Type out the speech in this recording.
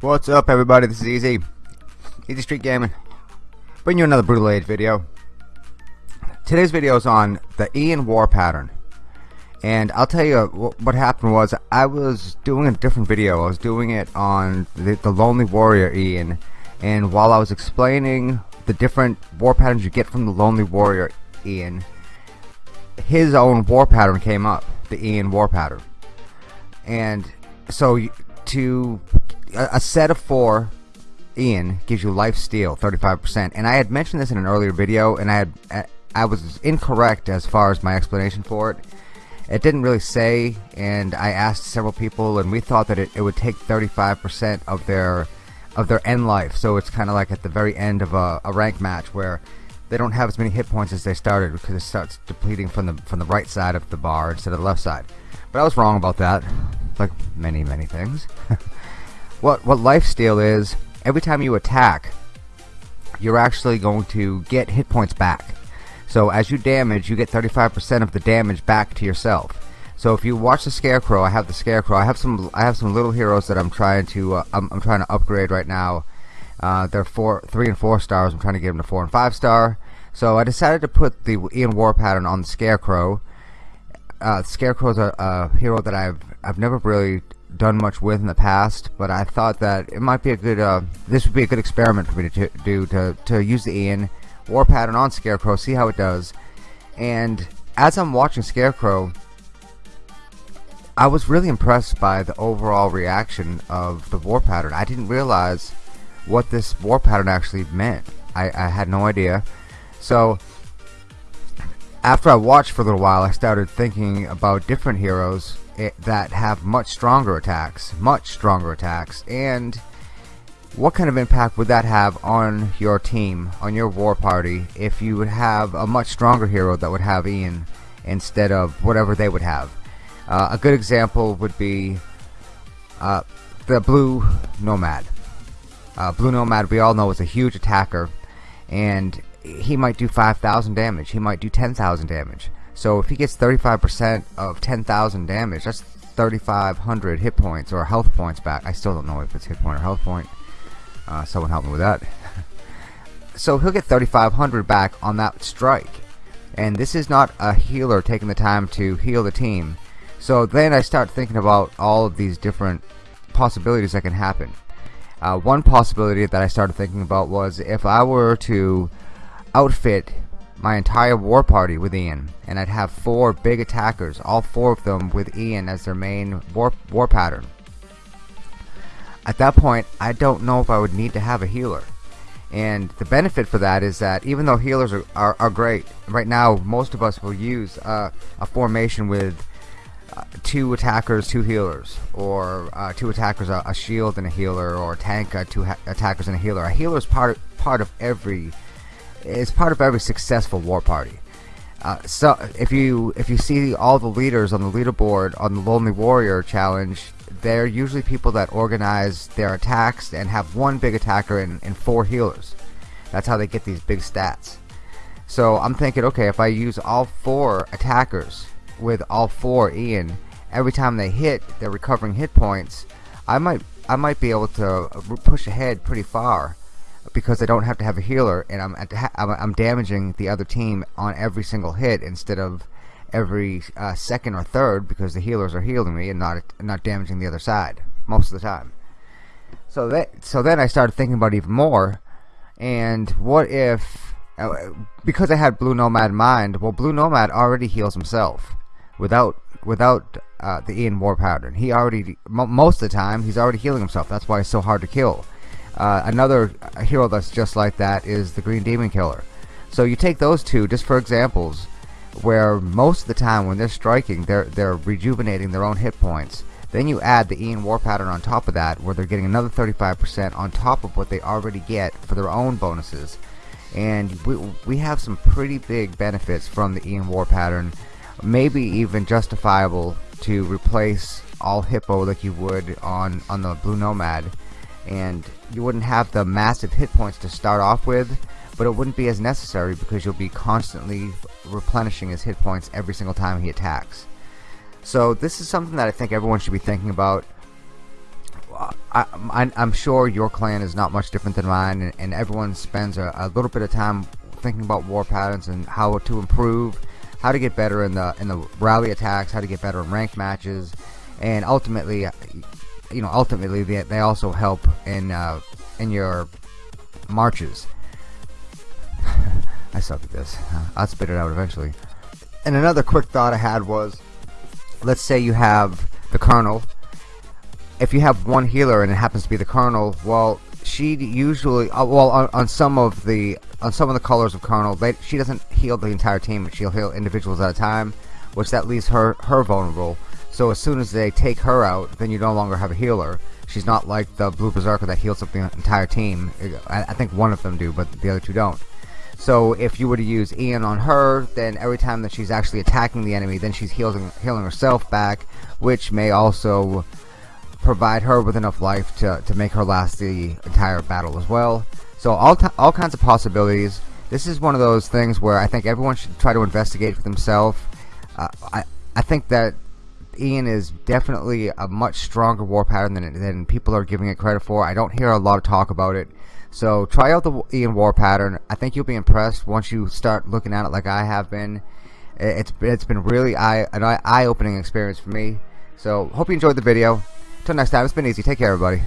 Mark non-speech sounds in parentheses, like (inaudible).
What's up everybody, this is Easy. Easy Street Gaming. Bring you another Brutal Age video. Today's video is on the Ian War pattern. And I'll tell you what happened was I was doing a different video. I was doing it on the, the Lonely Warrior Ian. And while I was explaining the different war patterns you get from the Lonely Warrior Ian, his own war pattern came up. The Ian war pattern. And so to a, set of four Ian gives you life steal 35% and I had mentioned this in an earlier video and I had I was incorrect as far as my explanation for it. It didn't really say and I asked several people and we thought that it, it would take 35% of their of their end life. So it's kinda like at the very end of a, a rank match where they don't have as many hit points as they started because it starts depleting from the from the right side of the bar instead of the left side. But I was wrong about that. Like many many things. (laughs) What what life steal is every time you attack you're actually going to get hit points back. So as you damage you get 35% of the damage back to yourself. So if you watch the scarecrow I have the scarecrow. I have some I have some little heroes that I'm trying to uh, I'm, I'm, trying to upgrade right now uh, they're four three and four stars I'm trying to get them to four and five star so I decided to put the Ian War pattern on the scarecrow uh, Scarecrow is a, a hero that I've I've never really done much with in the past, but I thought that it might be a good, uh, this would be a good experiment for me to do, to, to use the Ian War pattern on Scarecrow, see how it does. And as I'm watching Scarecrow, I was really impressed by the overall reaction of the war pattern. I didn't realize what this war pattern actually meant. I, I had no idea. So after I watched for a little while, I started thinking about different heroes it, that have much stronger attacks, much stronger attacks, and what kind of impact would that have on your team, on your war party, if you would have a much stronger hero that would have Ian instead of whatever they would have? Uh, a good example would be uh, the Blue Nomad. Uh, Blue Nomad, we all know, is a huge attacker, and he might do 5,000 damage, he might do 10,000 damage. So if he gets 35% of 10,000 damage, that's 3,500 hit points or health points back. I still don't know if it's hit point or health point. Uh, someone help me with that. (laughs) so he'll get 3,500 back on that strike. And this is not a healer taking the time to heal the team. So then I start thinking about all of these different possibilities that can happen. Uh, one possibility that I started thinking about was if I were to outfit my entire war party with Ian and I'd have four big attackers all four of them with Ian as their main war, war pattern. At that point I don't know if I would need to have a healer. And the benefit for that is that even though healers are, are, are great right now most of us will use uh, a formation with two attackers two healers or uh, two attackers a, a, shield and a healer or a tank uh, two attackers and a healer a healer is part part of every is part of every successful war party. Uh, so if you if you see all the leaders on the leaderboard on the Lonely Warrior challenge, they're usually people that organize their attacks and have one big attacker and, and four healers. That's how they get these big stats. So I'm thinking, okay, if I use all four attackers with all four Ian, every time they hit, they're recovering hit points. I might I might be able to push ahead pretty far because I don't have to have a healer and I'm I'm damaging the other team on every single hit instead of every uh, second or third because the healers are healing me and not not damaging the other side most of the time. So that so then I started thinking about even more and what if uh, because I had Blue Nomad in mind well Blue Nomad already heals himself without without uh, the Ian War pattern he already most of the time he's already healing himself that's why it's so hard to kill uh, another hero that's just like that is the Green Demon Killer. So you take those two just for examples, where most of the time when they're striking, they're they're rejuvenating their own hit points. Then you add the Ian War pattern on top of that, where they're getting another 35% on top of what they already get for their own bonuses. And we, we have some pretty big benefits from the Ian War pattern, maybe even justifiable to replace all Hippo like you would on, on the Blue Nomad. And you wouldn't have the massive hit points to start off with but it wouldn't be as necessary because you'll be constantly replenishing his hit points every single time he attacks. So this is something that I think everyone should be thinking about. I, am sure your clan is not much different than mine, and, and everyone spends a, a, little bit of time thinking about war patterns and how to improve, how to get better in the in the rally attacks, how to get better in ranked matches, and ultimately, you know, ultimately they, they also help in uh, in your marches. (laughs) I suck at this. I'll spit it out eventually. And another quick thought I had was, let's say you have the colonel. If you have one healer and it happens to be the colonel, well, she usually, uh, well, on, on, some of the on some of the colors of colonel, they, she doesn't heal the entire team. She'll heal individuals at a time, which that leaves her her vulnerable. So as soon as they take her out, then you no longer have a healer. She's not like the blue berserker that heals up the entire team. I, I think one of them do, but the other two don't. So if you were to use Ian on her, then every time that she's actually attacking the enemy, then she's healing, healing herself back, which may also provide her with enough life to, to make her last the entire battle as well. So all, all kinds of possibilities. This is one of those things where I think everyone should try to investigate for themselves. Uh, I, I think that Ian is definitely a much stronger war pattern than, than people are giving it credit for. I don't hear a lot of talk about it. So try out the Ian war pattern. I think you'll be impressed once you start looking at it like I have been. It's it's been really eye an eye opening experience for me. So hope you enjoyed the video. Until next time, it's been easy. Take care, everybody.